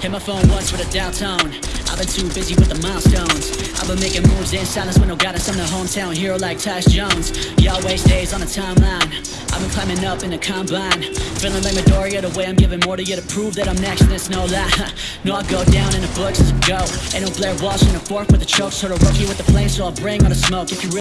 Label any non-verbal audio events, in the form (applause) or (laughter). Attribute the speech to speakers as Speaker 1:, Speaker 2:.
Speaker 1: Hit my phone once with a tone. I've been too busy with the milestones. I've been making moves in silence with no guidance. I'm the hometown hero like Tyus Jones. Y'all waste days on the timeline. I've been climbing up in the combine. Feeling like Midoriya the way I'm giving more to you to prove that I'm next, and it's no lie. (laughs) no, I go down in the books as a go. Ain't no Blair Walsh in the fork with a choke. So the rookie with the flame, so I'll bring all the smoke. If you really